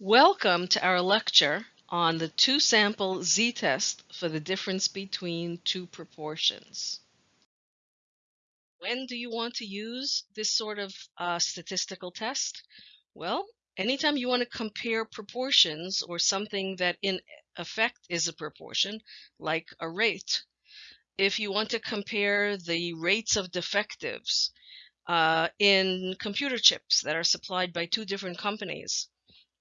Welcome to our lecture on the two-sample z-test for the difference between two proportions. When do you want to use this sort of uh, statistical test? Well, anytime you want to compare proportions or something that in effect is a proportion, like a rate. If you want to compare the rates of defectives uh, in computer chips that are supplied by two different companies,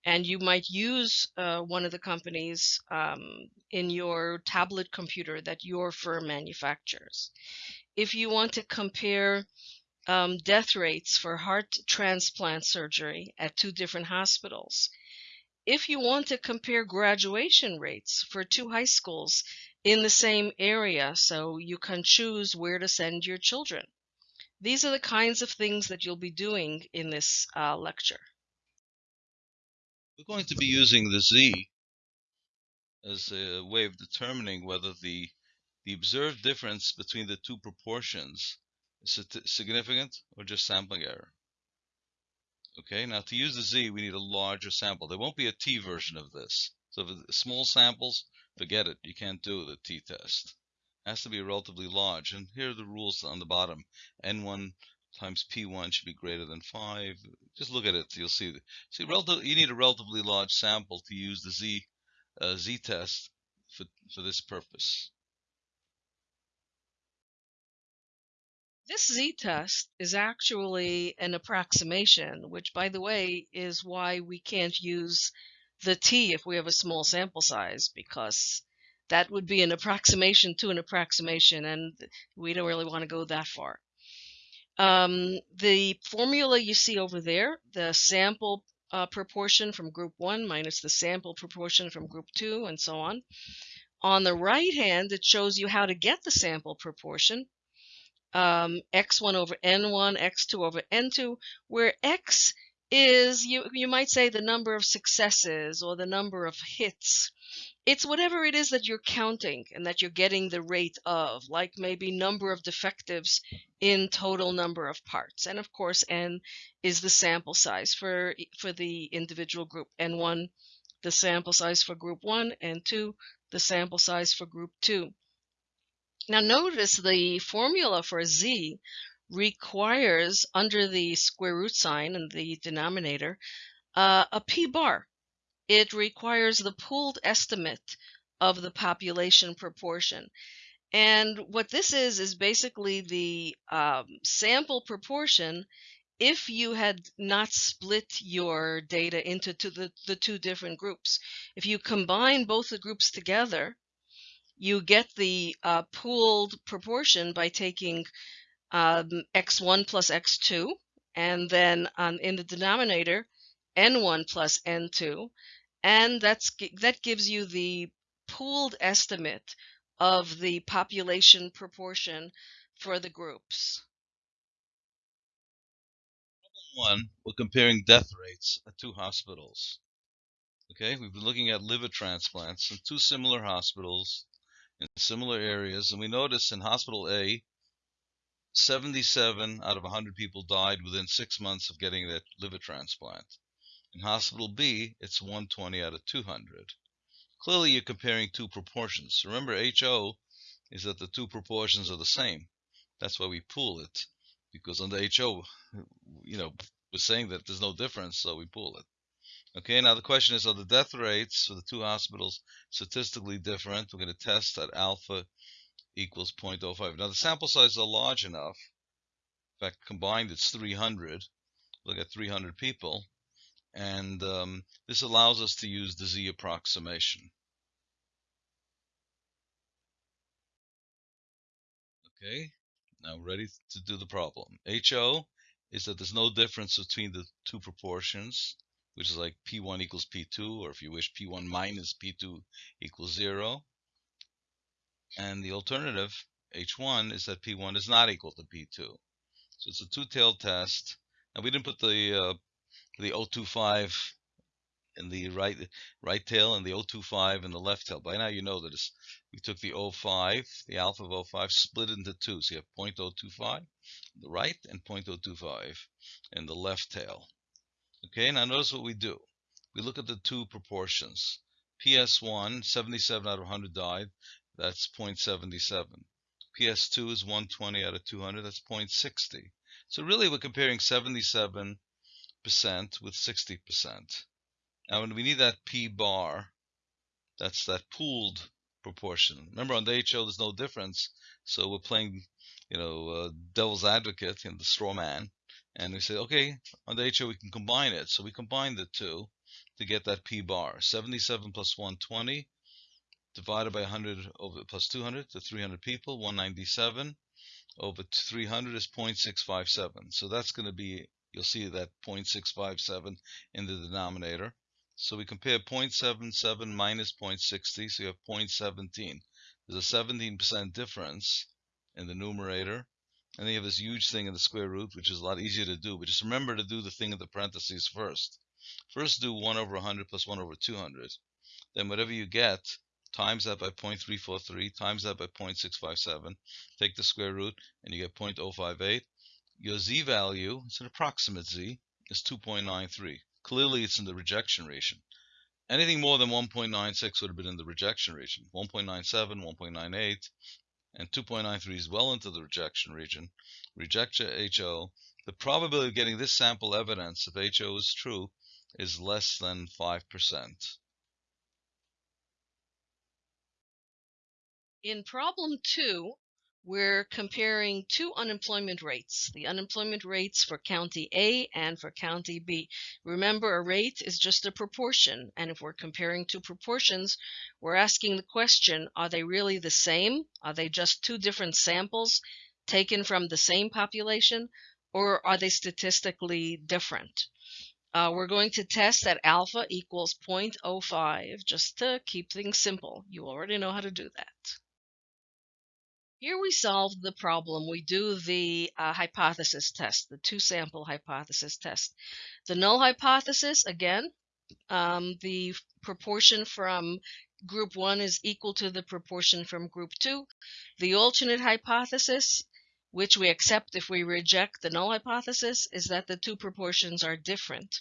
and you might use uh, one of the companies um, in your tablet computer that your firm manufactures. If you want to compare um, death rates for heart transplant surgery at two different hospitals, if you want to compare graduation rates for two high schools in the same area so you can choose where to send your children. These are the kinds of things that you'll be doing in this uh, lecture. We're going to be using the z as a way of determining whether the the observed difference between the two proportions is significant or just sampling error. Okay, now to use the z, we need a larger sample. There won't be a t version of this. So for small samples, forget it. You can't do the t-test. It has to be relatively large. And here are the rules on the bottom. n1 times P1 should be greater than 5. Just look at it, you'll see. See, relative, you need a relatively large sample to use the Z, uh, Z test for, for this purpose. This z-test is actually an approximation, which, by the way, is why we can't use the t if we have a small sample size, because that would be an approximation to an approximation, and we don't really want to go that far. Um, the formula you see over there, the sample uh, proportion from group 1 minus the sample proportion from group 2 and so on. On the right hand, it shows you how to get the sample proportion, um, x1 over n1, x2 over n2, where x is, you, you might say, the number of successes or the number of hits it's whatever it is that you're counting and that you're getting the rate of, like maybe number of defectives in total number of parts. And of course, n is the sample size for, for the individual group. N1, the sample size for group 1, and 2, the sample size for group 2. Now notice the formula for z requires, under the square root sign in the denominator, uh, a p bar it requires the pooled estimate of the population proportion. And what this is, is basically the um, sample proportion if you had not split your data into the, the two different groups. If you combine both the groups together, you get the uh, pooled proportion by taking um, x1 plus x2, and then on, in the denominator, n1 plus n2, and that's that gives you the pooled estimate of the population proportion for the groups. Problem One, we're comparing death rates at two hospitals. Okay, we've been looking at liver transplants in two similar hospitals in similar areas, and we notice in hospital A, 77 out of 100 people died within six months of getting that liver transplant. In hospital B, it's 120 out of 200. Clearly, you're comparing two proportions. Remember, HO is that the two proportions are the same. That's why we pool it, because under HO, you know, we're saying that there's no difference, so we pool it. Okay, now the question is, are the death rates for the two hospitals statistically different? We're going to test that alpha equals 0.05. Now the sample sizes are large enough. In fact, combined it's 300. Look at 300 people and um, this allows us to use the z approximation. Okay, now ready to do the problem. HO is that there's no difference between the two proportions, which is like P1 equals P2, or if you wish, P1 minus P2 equals 0. And the alternative, H1, is that P1 is not equal to P2. So it's a two-tailed test. And we didn't put the uh, the 025 in the right right tail and the 025 in the left tail. By now you know that we took the 05, the alpha of 05, split into two. So you have 0.025 in the right and 0.025 in the left tail. Okay, now notice what we do. we look at the two proportions. PS1, 77 out of 100 died, that's 0.77. PS2 is 120 out of 200, that's 0.60. So really we're comparing 77% with 60%. Now when we need that P bar, that's that pooled proportion. Remember on the HO there's no difference, so we're playing, you know, uh, devil's advocate in the straw man, and we say, okay, on the HO we can combine it. So we combine the two to get that P bar. 77 plus 120 divided by 100 over plus 200 to 300 people, 197 over 300 is 0.657. So that's going to be, you'll see that 0.657 in the denominator. So we compare 0.77 minus 0.60, so you have 0.17. There's a 17% difference in the numerator. And then you have this huge thing in the square root, which is a lot easier to do. But just remember to do the thing in the parentheses first. First do 1 over 100 plus 1 over 200. Then whatever you get, times that by 0.343, times that by 0.657, take the square root, and you get 0.058. Your z value, it's an approximate z, is 2.93. Clearly, it's in the rejection region. Anything more than 1.96 would have been in the rejection region. 1.97, 1.98, and 2.93 is well into the rejection region. Reject HO. The probability of getting this sample evidence, if HO is true, is less than 5%. In problem two, we're comparing two unemployment rates, the unemployment rates for county A and for county B. Remember, a rate is just a proportion, and if we're comparing two proportions, we're asking the question, are they really the same? Are they just two different samples taken from the same population, or are they statistically different? Uh, we're going to test that alpha equals 0.05 just to keep things simple. You already know how to do that. Here we solve the problem. We do the uh, hypothesis test, the two sample hypothesis test. The null hypothesis, again, um, the proportion from group 1 is equal to the proportion from group 2. The alternate hypothesis, which we accept if we reject the null hypothesis, is that the two proportions are different.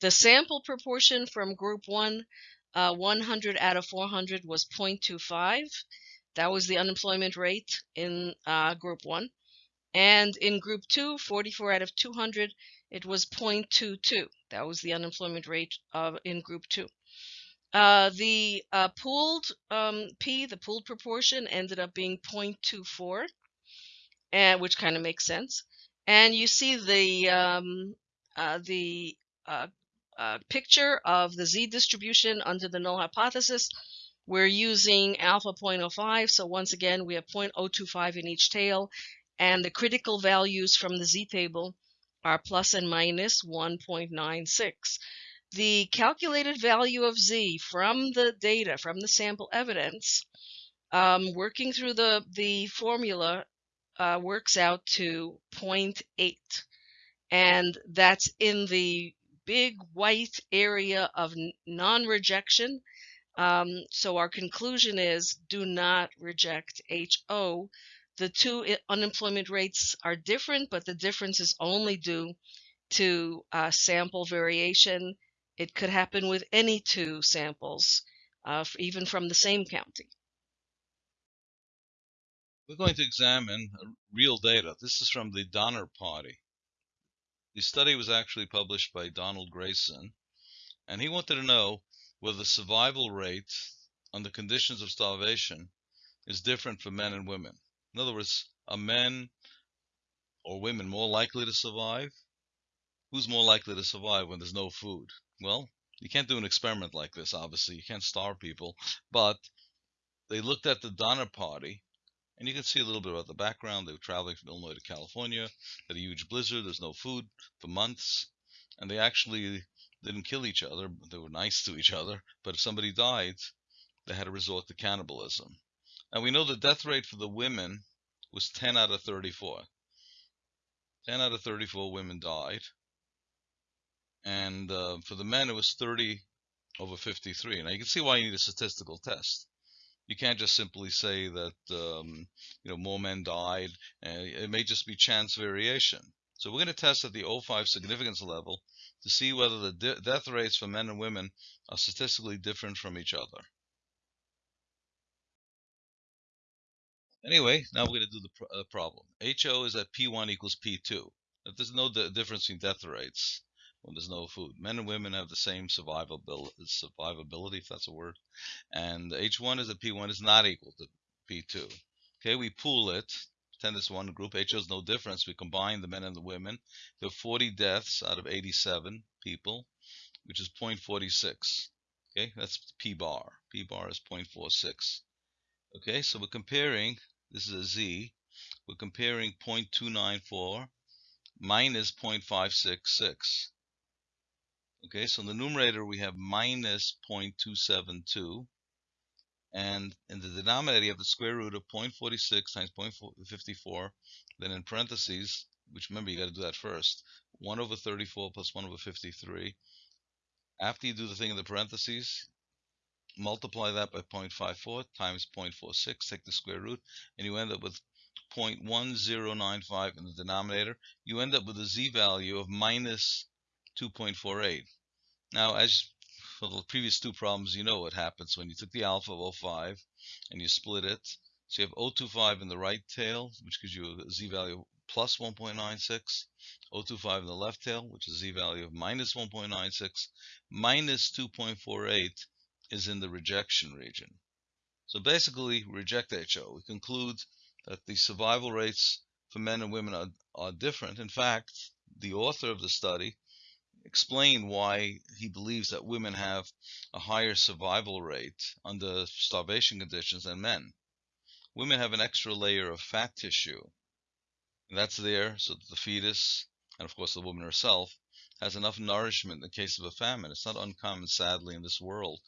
The sample proportion from group 1, uh, 100 out of 400 was 0.25 that was the unemployment rate in uh, group one. And in group two, 44 out of 200, it was 0.22. That was the unemployment rate in group two. Uh, the uh, pooled um, P, the pooled proportion, ended up being 0.24, and, which kind of makes sense. And you see the um, uh, the uh, uh, picture of the z distribution under the null hypothesis we're using alpha 0.05, so once again, we have 0.025 in each tail, and the critical values from the z-table are plus and minus 1.96. The calculated value of z from the data, from the sample evidence, um, working through the, the formula uh, works out to 0.8. And that's in the big white area of non-rejection um, so our conclusion is do not reject HO. The two unemployment rates are different, but the difference is only due to uh, sample variation. It could happen with any two samples, uh, even from the same county. We're going to examine real data. This is from the Donner Party. The study was actually published by Donald Grayson, and he wanted to know where the survival rate under conditions of starvation is different for men and women. In other words, are men or women more likely to survive? Who's more likely to survive when there's no food? Well, you can't do an experiment like this, obviously. You can't starve people. But they looked at the Donner Party, and you can see a little bit about the background. They were traveling from Illinois to California, had a huge blizzard, there's no food for months, and they actually didn't kill each other. They were nice to each other. But if somebody died, they had to resort to cannibalism. And we know the death rate for the women was 10 out of 34. 10 out of 34 women died. And uh, for the men, it was 30 over 53. Now you can see why you need a statistical test. You can't just simply say that um, you know more men died. Uh, it may just be chance variation. So we're going to test at the O5 significance level to see whether the de death rates for men and women are statistically different from each other. Anyway, now we're going to do the pr uh, problem. HO is at P1 equals P2. If there's no difference in death rates when there's no food. Men and women have the same survivability, survivability if that's a word. And H1 is at P1 is not equal to P2. Okay, we pool it. It's one group. HO is no difference. We combine the men and the women. There are 40 deaths out of 87 people, which is 0.46. Okay, that's P bar. P bar is 0.46. Okay, so we're comparing this is a Z. We're comparing 0.294 minus 0.566. Okay, so in the numerator we have minus 0.272. And in the denominator you have the square root of 0.46 times 0.54. Then in parentheses, which remember you got to do that first, 1 over 34 plus 1 over 53. After you do the thing in the parentheses, multiply that by 0.54 times 0.46, take the square root, and you end up with 0.1095 in the denominator. You end up with a z value of minus 2.48. Now, as for the previous two problems, you know what happens when you took the alpha of 05 and you split it. So you have 025 in the right tail, which gives you a z value plus 1.96, 025 in the left tail, which is z value of minus 1.96, minus 2.48, is in the rejection region. So basically, reject HO. We conclude that the survival rates for men and women are, are different. In fact, the author of the study explained why he believes that women have a higher survival rate under starvation conditions than men. Women have an extra layer of fat tissue. And that's there so that the fetus, and of course the woman herself, has enough nourishment in the case of a famine. It's not uncommon, sadly, in this world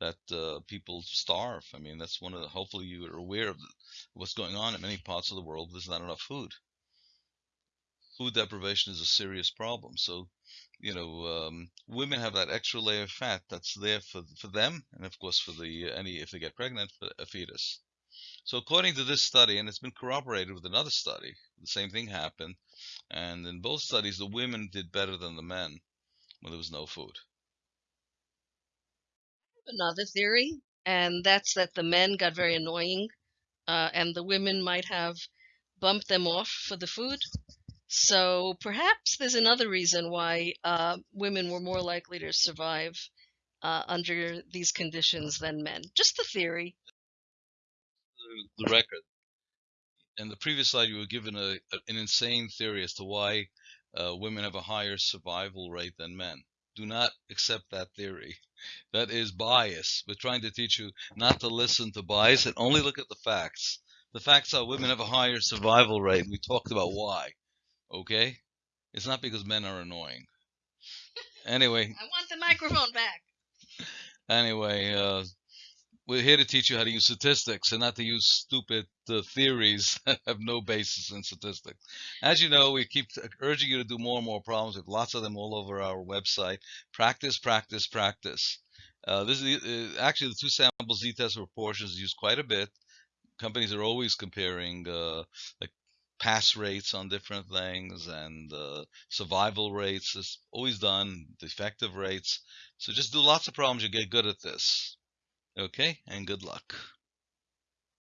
that uh, people starve. I mean, that's one of the, hopefully you are aware of what's going on in many parts of the world. There's not enough food. Food deprivation is a serious problem. So, you know, um, women have that extra layer of fat that's there for for them, and of course for the any if they get pregnant, for a fetus. So according to this study, and it's been corroborated with another study, the same thing happened. And in both studies, the women did better than the men when there was no food. Another theory, and that's that the men got very annoying, uh, and the women might have bumped them off for the food. So perhaps there's another reason why uh, women were more likely to survive uh, under these conditions than men. Just the theory. The, record in the previous slide, you were given a, an insane theory as to why uh, women have a higher survival rate than men. Do not accept that theory. That is bias. We're trying to teach you not to listen to bias and only look at the facts. The facts are women have a higher survival rate. We talked about why. Okay? It's not because men are annoying. Anyway. I want the microphone back. Anyway, uh, we're here to teach you how to use statistics and not to use stupid uh, theories that have no basis in statistics. As you know, we keep urging you to do more and more problems. We have lots of them all over our website. Practice, practice, practice. Uh, this is uh, actually the two sample z-test proportions used quite a bit. Companies are always comparing uh, like pass rates on different things and uh, survival rates is always done, defective rates. So just do lots of problems. You get good at this. Okay, and good luck.